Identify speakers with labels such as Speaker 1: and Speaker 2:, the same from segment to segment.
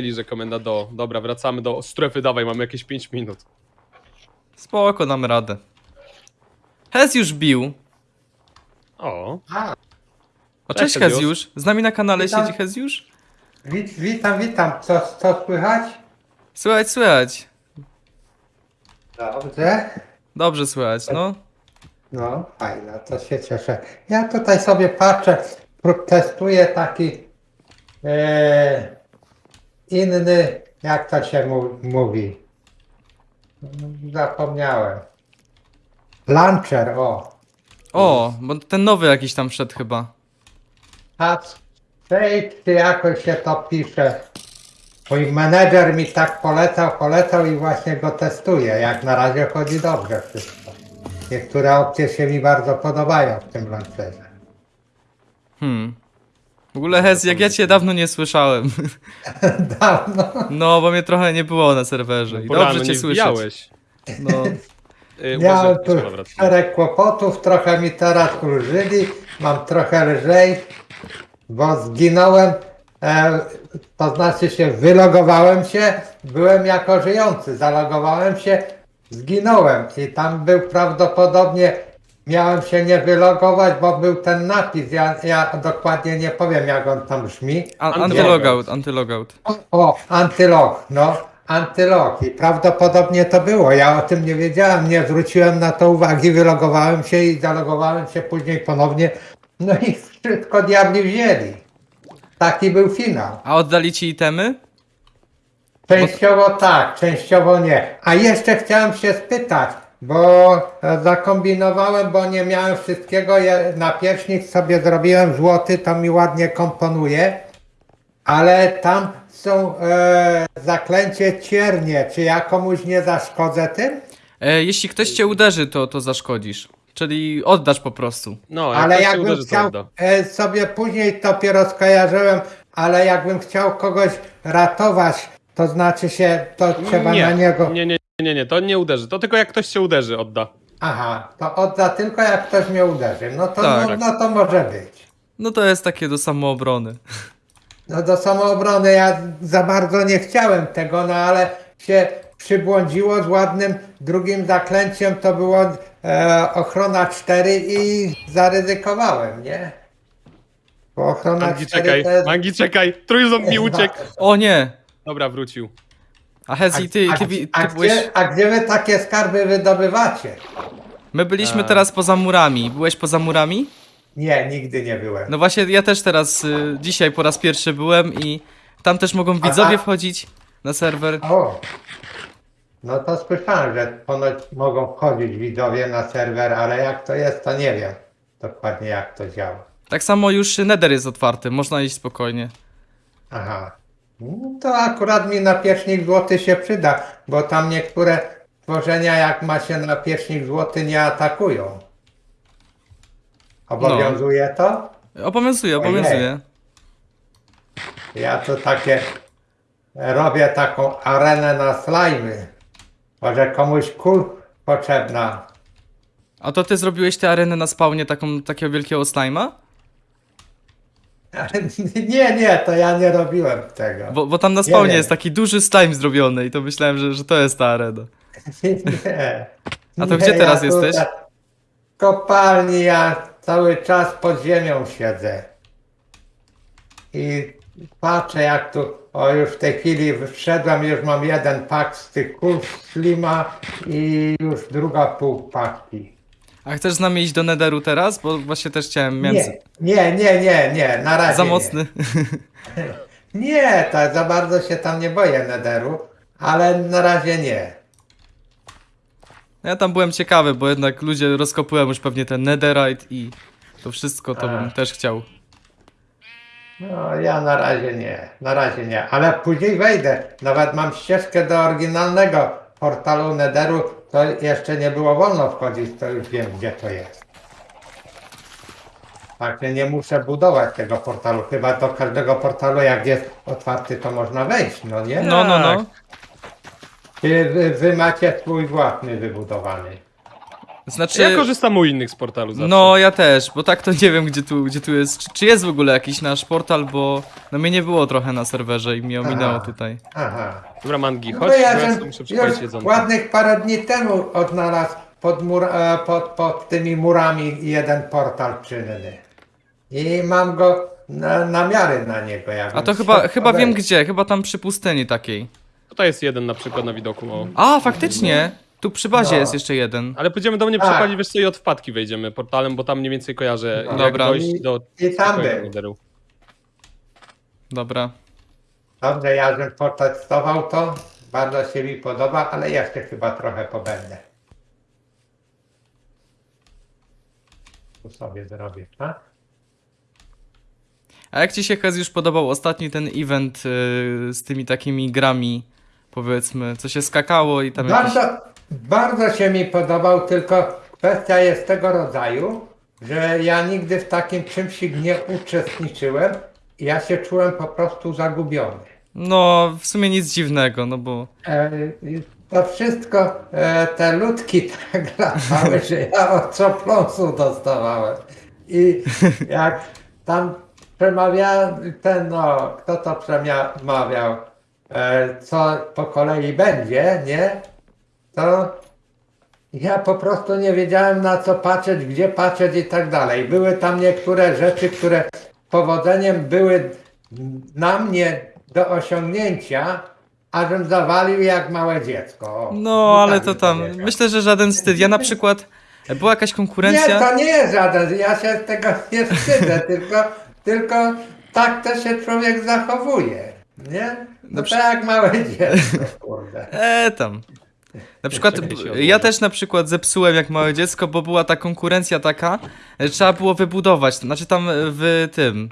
Speaker 1: że komenda do. Dobra, wracamy do strefy, dawaj, mamy jakieś 5 minut.
Speaker 2: Spoko, dam radę. Hez już bił.
Speaker 1: O,
Speaker 3: A,
Speaker 2: O,
Speaker 1: Cześć,
Speaker 2: cześć
Speaker 1: Heziusz.
Speaker 2: Heziusz. Z nami na kanale
Speaker 3: Witam.
Speaker 2: siedzi Heziusz?
Speaker 3: wit, witam, witam. Co, co słychać?
Speaker 2: Słychać, słychać.
Speaker 3: Dobrze.
Speaker 2: Dobrze słychać, no.
Speaker 3: No, fajnie, to się cieszę. Ja tutaj sobie patrzę, pró- testuję taki e, inny, jak to się mu, mówi? Zapomniałem. Launcher, o.
Speaker 2: O, bo ten nowy jakiś tam wszedł chyba.
Speaker 3: Patrz, czy jakoś się to pisze. Mój menedżer mi tak polecał, polecał i właśnie go testuję. Jak na razie chodzi dobrze wszystko. Niektóre opcje się mi bardzo podobają w tym launcherze.
Speaker 2: Hmm. W ogóle Hez, jak ja cię dawno nie słyszałem.
Speaker 3: Dawno.
Speaker 2: No, bo mnie trochę nie było na serwerze. I
Speaker 1: porano,
Speaker 2: dobrze cię słyszeć. No.
Speaker 3: Miałem tu
Speaker 1: dobra, wracamy.
Speaker 3: szereg kłopotów, trochę mi teraz ulżyli, mam trochę lżej, bo zginąłem, e, to znaczy się wylogowałem się, byłem jako żyjący, zalogowałem się, zginąłem i tam był prawdopodobnie, miałem się nie wylogować, bo był ten napis, ja, ja dokładnie nie powiem jak on tam brzmi.
Speaker 2: An-
Speaker 1: Antylogout.
Speaker 2: Antylogout, antylogout.
Speaker 3: O, antylog, no, antylog i prawdopodobnie to było. Ja o tym nie wiedziałem, nie zwróciłem na to uwagi, wylogowałem się i zalogowałem się później ponownie. No i wszystko diabli wzięli. Taki był finał.
Speaker 2: A oddali ci itemy?
Speaker 3: Częściowo tak, częściowo nie. A jeszcze chciałem się spytać, bo e, zakombinowałem, bo nie miałem wszystkiego. Je- Na pierśnik sobie zrobiłem złoty, to mi ładnie komponuje. Ale tam są e, zaklęcie ciernie. Czy ja komuś nie zaszkodzę tym?
Speaker 2: E, jeśli ktoś cię uderzy, to, to zaszkodzisz. Czyli oddasz po prostu.
Speaker 1: No, jak
Speaker 3: ale jakbym
Speaker 1: uderzy, to
Speaker 3: chciał
Speaker 1: odda.
Speaker 3: e, sobie później dopiero skojarzyłem, ale jakbym chciał kogoś ratować, to znaczy się, to trzeba
Speaker 1: nie,
Speaker 3: na niego.
Speaker 1: Nie, nie, nie, nie, to nie uderzy. To tylko jak ktoś cię uderzy, odda.
Speaker 3: Aha, to odda tylko jak ktoś mnie uderzy. No to,
Speaker 2: Tak.
Speaker 3: no, no to może być.
Speaker 2: No to jest takie do samoobrony.
Speaker 3: No do samoobrony ja za bardzo nie chciałem tego, no ale się przybłądziło z ładnym drugim zaklęciem, to było e, ochrona 4 i zaryzykowałem, nie? Bo ochrona
Speaker 1: Mangi,
Speaker 3: 4
Speaker 1: czekaj,
Speaker 3: to jest...
Speaker 1: Mangi, czekaj. Trójząb mi uciekł.
Speaker 2: O nie!
Speaker 1: Dobra, wrócił.
Speaker 2: A Hezi, ty,
Speaker 3: a,
Speaker 2: ty, ty,
Speaker 3: a,
Speaker 2: ty byłeś...
Speaker 3: gdzie, a gdzie wy takie skarby wydobywacie?
Speaker 2: My byliśmy
Speaker 1: A.
Speaker 2: teraz poza murami. Byłeś poza murami?
Speaker 3: Nie, nigdy nie byłem.
Speaker 2: No właśnie, ja też teraz, y, dzisiaj po raz pierwszy byłem i tam też mogą widzowie
Speaker 3: a-
Speaker 2: wchodzić na serwer.
Speaker 3: O, no to słyszałem, że ponoć mogą wchodzić widzowie na serwer, ale jak to jest, to nie wiem dokładnie jak to działa.
Speaker 2: Tak samo już Nether jest otwarty, można iść spokojnie.
Speaker 3: Aha. No to akurat mi napiecznik złoty się przyda, bo tam niektóre tworzenia jak ma się napiecznik złoty nie atakują. Obowiązuje to?
Speaker 2: Obowiązuje, obowiązuje.
Speaker 3: Ja to takie robię taką arenę na slajmy. Może komuś kul potrzebna.
Speaker 2: A to ty zrobiłeś tę arenę na spawnie taką, takiego wielkiego slajma?
Speaker 3: Nie, nie, to ja nie robiłem tego.
Speaker 2: Bo, bo tam na spawnie
Speaker 3: nie.
Speaker 2: jest taki duży slime zrobiony i to myślałem, że, że to jest ta arena.
Speaker 3: Nie.
Speaker 2: A to
Speaker 3: Nie,
Speaker 2: gdzie teraz
Speaker 3: ja
Speaker 2: jesteś?
Speaker 3: W kopalni ja cały czas pod ziemią siedzę. I patrzę jak tu, o już w tej chwili wszedłem, już mam jeden pak z tych kul slima i już druga pół paki.
Speaker 2: A chcesz z nami iść do Netheru teraz? Bo właśnie też chciałem, miałem...
Speaker 3: Nie, nie, nie, nie, nie, na razie
Speaker 2: Za
Speaker 3: nie.
Speaker 2: mocny.
Speaker 3: Nie, tak za bardzo się tam nie boję nederu, ale na razie nie.
Speaker 2: Ja tam byłem ciekawy, bo jednak ludzie rozkopują już pewnie ten Netherite i to wszystko to
Speaker 3: A.
Speaker 2: bym też chciał.
Speaker 3: No ja na razie nie, na razie nie, ale później wejdę. Nawet mam ścieżkę do oryginalnego portalu Nederu, to jeszcze nie było wolno wchodzić, to już wiem gdzie to jest. Także nie muszę budować tego portalu, chyba do każdego portalu jak jest otwarty to można wejść, no nie?
Speaker 2: No, no, no.
Speaker 3: Czy wy, wy macie swój własny wybudowany?
Speaker 2: Znaczy...
Speaker 1: Ja korzystam u innych z portalu zawsze.
Speaker 2: No, ja też, bo tak to nie wiem, gdzie tu, gdzie tu jest. Czy, czy jest w ogóle jakiś nasz portal, bo no mnie nie było trochę na serwerze i mi ominęło
Speaker 3: Aha.
Speaker 2: tutaj.
Speaker 3: Aha.
Speaker 1: Dobra, Mangi,
Speaker 3: No
Speaker 1: chodź, bo
Speaker 3: ja
Speaker 1: ja muszę jedzonko.
Speaker 3: ładnych parę dni temu odnalazł pod, mur, e, pod, pod tymi murami jeden portal czynny. I mam go na, namiary na niego.
Speaker 2: A to chyba, chyba wiem gdzie, chyba tam przy pustyni takiej.
Speaker 1: Tutaj jest jeden na przykład na widoku, o.
Speaker 2: A, faktycznie! Tu przy bazie
Speaker 3: No.
Speaker 2: jest jeszcze jeden.
Speaker 1: Ale pójdziemy do mnie
Speaker 3: Tak.
Speaker 1: przepalić, wiesz co, i od wpadki wejdziemy portalem, bo tam mniej więcej kojarzę,
Speaker 3: No.
Speaker 1: jak
Speaker 2: Dobra.
Speaker 1: dojść do...
Speaker 3: I tam był.
Speaker 2: Dobra.
Speaker 3: Dobrze, ja żem potestował to. Bardzo się mi podoba, ale jeszcze chyba trochę pobędę. Tu sobie zrobię, tak?
Speaker 2: A jak ci się Hez już podobał ostatni ten event y, z tymi takimi grami, powiedzmy, co się skakało i tam jakieś...
Speaker 3: Bardzo, się mi podobał, tylko kwestia jest tego rodzaju, że ja nigdy w takim czymś nie uczestniczyłem i ja się czułem po prostu zagubiony.
Speaker 2: No, w sumie nic dziwnego, no bo...
Speaker 3: E, to wszystko, e, te ludki tak latały, że ja od copląsu dostawałem. I jak tam przemawiał ten, no, kto to przemawiał, e, co po kolei będzie, nie? To ja po prostu nie wiedziałem na co patrzeć, gdzie patrzeć i tak dalej. Były tam niektóre rzeczy, które powodzeniem były na mnie do osiągnięcia, a żem zawalił jak małe dziecko. O,
Speaker 2: No, ale
Speaker 3: tak
Speaker 2: to tam...
Speaker 3: powiedział.
Speaker 2: Myślę, że żaden wstyd. Ja na przykład... Była jakaś
Speaker 3: Nie,
Speaker 2: konkurencja...
Speaker 3: to nie jest żaden, ja się z tego nie wstydzę, tylko, tylko tak to się człowiek zachowuje, nie? No
Speaker 2: No
Speaker 3: to
Speaker 2: przy-
Speaker 3: jak małe dziecko, kurde.
Speaker 2: E, tam. Na przykład, ja też na przykład zepsułem jak małe dziecko, bo była ta konkurencja taka, że trzeba było wybudować, znaczy tam w tym,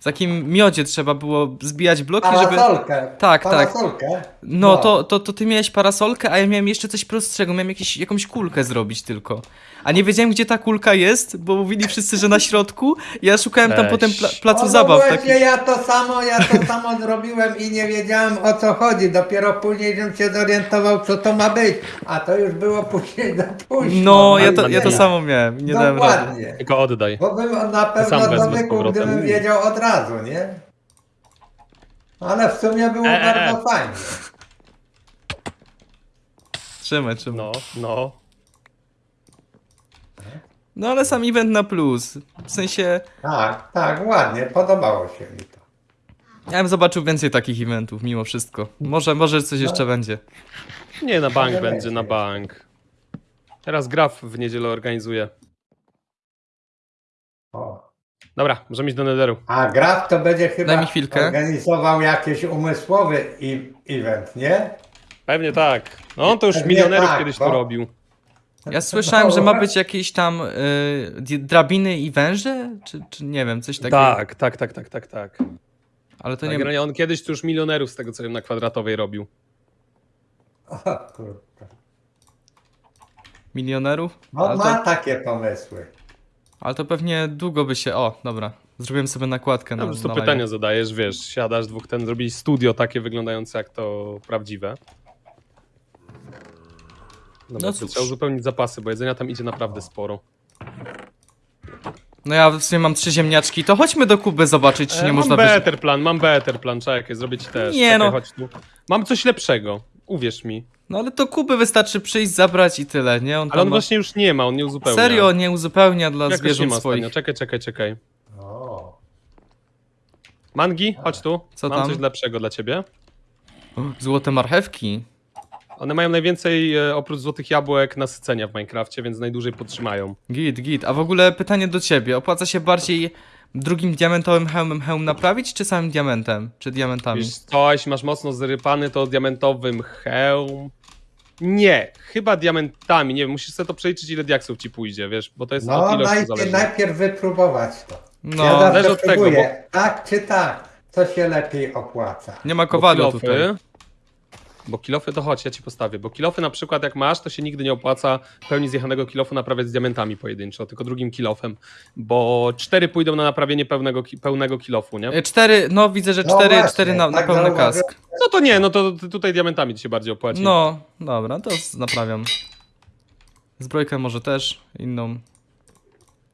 Speaker 2: w takim miodzie trzeba było zbijać bloki, żeby...
Speaker 3: Parasolkę.
Speaker 2: Tak, tak.
Speaker 3: parasolkę.
Speaker 2: No, to, to, to ty miałeś parasolkę, a ja miałem jeszcze coś prostszego, miałem jakieś, jakąś kulkę zrobić tylko. A nie wiedziałem, gdzie ta kulka jest, bo mówili wszyscy, że na środku. Ja szukałem tam
Speaker 1: Weź.
Speaker 2: potem pla placu
Speaker 3: O, no
Speaker 2: zabaw.
Speaker 3: właśnie,
Speaker 2: Taki...
Speaker 3: ja to samo, ja to samo zrobiłem i nie wiedziałem o co chodzi. Dopiero później żebym się zorientował, co to ma być. A to już było później za późno.
Speaker 2: No, ja to, ja to samo miałem, nie dałem rady.
Speaker 3: Dokładnie.
Speaker 1: Tylko oddaj.
Speaker 3: Bo bym na pewno
Speaker 1: powrotem.
Speaker 3: gdybym wiedział od razu, nie? Ale w sumie było
Speaker 1: E, e, e.
Speaker 3: bardzo fajnie.
Speaker 2: Trzymaj, trzymaj.
Speaker 1: No, no.
Speaker 2: No ale sam event na plus. W sensie,
Speaker 3: Tak, tak, ładnie, podobało się mi to.
Speaker 2: ja bym zobaczył więcej takich eventów mimo wszystko. Może, może coś jeszcze będzie.
Speaker 1: Nie, na bank będzie. na bank. Teraz Graf w niedzielę organizuje. Dobra, możemy iść do netheru.
Speaker 3: A Graf to będzie chyba
Speaker 2: Daj mi chwilkę.
Speaker 3: organizował jakiś umysłowy i- event, nie?
Speaker 1: Pewnie tak. No, on to już
Speaker 3: Pewnie
Speaker 1: milionerów
Speaker 3: tak,
Speaker 1: kiedyś
Speaker 3: bo-
Speaker 1: to robił.
Speaker 2: Ja słyszałem, że ma być jakieś tam y, drabiny i węże? Czy, czy nie wiem, coś takiego.
Speaker 1: Tak, tak, tak, tak, tak, tak.
Speaker 2: Ale to
Speaker 1: tak
Speaker 2: nie
Speaker 1: on kiedyś to już milionerów z tego co wiem na kwadratowej robił.
Speaker 3: O, kurde.
Speaker 2: milionerów?
Speaker 3: No, ma
Speaker 2: to,
Speaker 3: takie pomysły.
Speaker 2: Ale to pewnie długo by się... O, dobra. Zrobiłem sobie nakładkę
Speaker 1: No,
Speaker 2: na,
Speaker 1: po prostu
Speaker 2: na
Speaker 1: pytania zadajesz, wiesz, siadasz dwóch ten, zrobili studio takie wyglądające jak to prawdziwe. No,
Speaker 2: No cóż.
Speaker 1: trzeba uzupełnić zapasy, bo jedzenia tam idzie naprawdę sporo.
Speaker 2: No ja w sumie mam trzy ziemniaczki, to chodźmy do Kuby zobaczyć, czy nie
Speaker 1: E,
Speaker 2: można
Speaker 1: mam better plan, mam better plan, czekaj, zrobię ci też.
Speaker 2: Nie,
Speaker 1: czekaj,
Speaker 2: no.
Speaker 1: Mam coś lepszego, uwierz mi.
Speaker 2: No ale to Kuby wystarczy przyjść, zabrać i tyle, nie? On
Speaker 1: Ale on
Speaker 2: ma...
Speaker 1: właśnie już nie ma, on nie uzupełnia.
Speaker 2: Serio, nie uzupełnia dla
Speaker 1: Jakoś nie
Speaker 2: zwierząt
Speaker 1: ma
Speaker 2: swoich.
Speaker 1: ostatnio. Czekaj, czekaj, czekaj.
Speaker 3: O.
Speaker 1: Mangi, chodź tu.
Speaker 2: Co
Speaker 1: Mam
Speaker 2: tam?
Speaker 1: coś lepszego dla ciebie.
Speaker 2: Złote marchewki.
Speaker 1: One mają najwięcej, e, oprócz złotych jabłek, nasycenia w Minecrafcie, więc najdłużej podtrzymają.
Speaker 2: Git, git. A w ogóle pytanie do ciebie. Opłaca się bardziej drugim diamentowym hełmem hełm naprawić, czy samym diamentem? Czy diamentami?
Speaker 1: Wiesz co, jeśli masz mocno zarypany, to diamentowym hełm... Nie, chyba diamentami, nie wiem, musisz sobie to przeliczyć, ile diaksów ci pójdzie, wiesz, bo to jest
Speaker 3: No,
Speaker 1: od ilości
Speaker 3: najpierw,
Speaker 1: zależne.
Speaker 3: najpierw wypróbować to.
Speaker 2: No,
Speaker 3: ja zawsze
Speaker 1: zależy od tego,
Speaker 3: próbuję, tak czy tak, co się lepiej opłaca.
Speaker 2: nie ma
Speaker 1: Bo
Speaker 2: kowadła
Speaker 1: kilofy-
Speaker 2: tutaj.
Speaker 1: Bo kilofy to chodź, ja ci postawię. Bo kilofy na przykład jak masz, to się nigdy nie opłaca pełni zjechanego kilofu naprawiać z diamentami pojedynczo, tylko drugim kilofem. Bo cztery pójdą na naprawienie pełnego, pełnego kilofu, nie?
Speaker 2: E, Cztery, no widzę, że
Speaker 3: No
Speaker 2: cztery,
Speaker 3: właśnie,
Speaker 2: cztery na, na
Speaker 3: tak
Speaker 2: pełny kask.
Speaker 1: No to nie, no to tutaj diamentami ci się bardziej opłaci.
Speaker 2: No, dobra, to naprawiam. Zbrojkę może też, inną.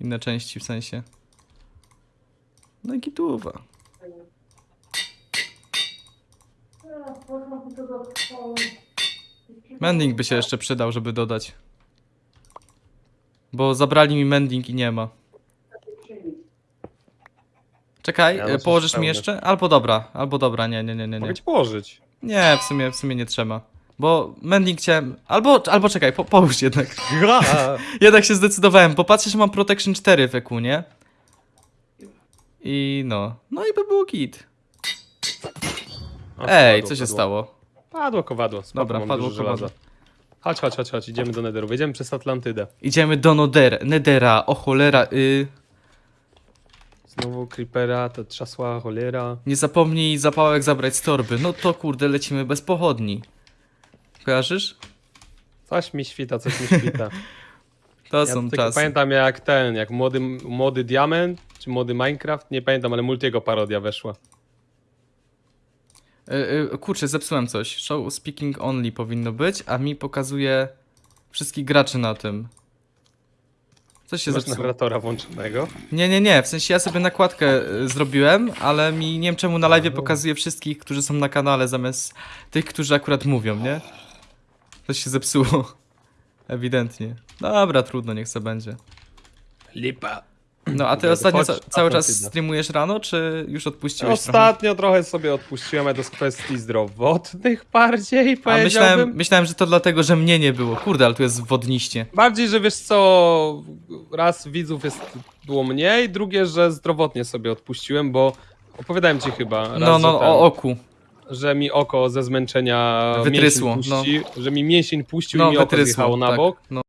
Speaker 2: Inne części w sensie. No i gituwa. Mending by się jeszcze przydał, żeby dodać. Bo zabrali mi mending i nie ma. Czekaj,
Speaker 1: Ja
Speaker 2: położysz mi
Speaker 1: pełny.
Speaker 2: jeszcze? Albo dobra, albo dobra, nie, nie, nie, nie. nie.
Speaker 1: Mogę ci położyć.
Speaker 2: Nie, w sumie, w sumie nie trzeba. Bo mending chciałem. Albo, albo czekaj, po, połóż jednak. Jednak się zdecydowałem, bo patrzę, że mam Protection 4 w EQ, nie? I no. No i by było git. Ej,
Speaker 1: padło,
Speaker 2: co się
Speaker 1: padło.
Speaker 2: stało?
Speaker 1: Padło kowadło. Spoko,
Speaker 2: Dobra,
Speaker 1: mam
Speaker 2: padło
Speaker 1: dużo
Speaker 2: kowadło.
Speaker 1: żelaza. Chodź, chodź, chodź, chodź, idziemy do Netheru. Wejdziemy przez Atlantydę.
Speaker 2: Idziemy do Noder, Nedera, o cholera, y...
Speaker 1: Znowu Creepera, ta trzasła cholera.
Speaker 2: Nie zapomnij zapałek zabrać z torby. No to kurde, lecimy bez pochodni. Kojarzysz?
Speaker 1: Coś mi świta, coś mi świta.
Speaker 2: To
Speaker 1: Ja
Speaker 2: są
Speaker 1: tylko
Speaker 2: czasy.
Speaker 1: pamiętam jak ten, jak młody, młody Diament, czy młody Minecraft, nie pamiętam, ale Multiego parodia weszła.
Speaker 2: Y, y, kurczę, zepsułem coś. Show speaking only powinno być, a mi pokazuje wszystkich graczy na tym. Coś się
Speaker 1: Masz
Speaker 2: zepsuło.
Speaker 1: narratora włączonego.
Speaker 2: Nie, nie, nie, w sensie ja sobie nakładkę y, zrobiłem, ale mi nie wiem czemu na live pokazuje wszystkich, którzy są na kanale zamiast tych, którzy akurat mówią, nie? Coś się zepsuło. Ewidentnie. Dobra, trudno, niech se będzie.
Speaker 1: Lipa.
Speaker 2: No, a ty ostatnio ca cały czas
Speaker 1: Atlantyda.
Speaker 2: streamujesz rano, czy już odpuściłeś trochę?
Speaker 1: Ostatnio trochę sobie odpuściłem, ale to z kwestii zdrowotnych bardziej,
Speaker 2: A
Speaker 1: powiedziałbym.
Speaker 2: myślałem, myślałem, że to dlatego, że mnie nie było. Kurde, ale tu jest wodniście.
Speaker 1: Bardziej, że wiesz co, raz widzów jest było mniej, drugie, że zdrowotnie sobie odpuściłem, bo opowiadałem ci chyba raz,
Speaker 2: No, no,
Speaker 1: ten,
Speaker 2: o oku.
Speaker 1: że mi oko ze zmęczenia
Speaker 2: Wytrysło,
Speaker 1: mięsień puści, że mi mięsień puścił
Speaker 2: No,
Speaker 1: i mi oko
Speaker 2: wytrysło.
Speaker 1: na
Speaker 2: tak.
Speaker 1: bok.
Speaker 2: No.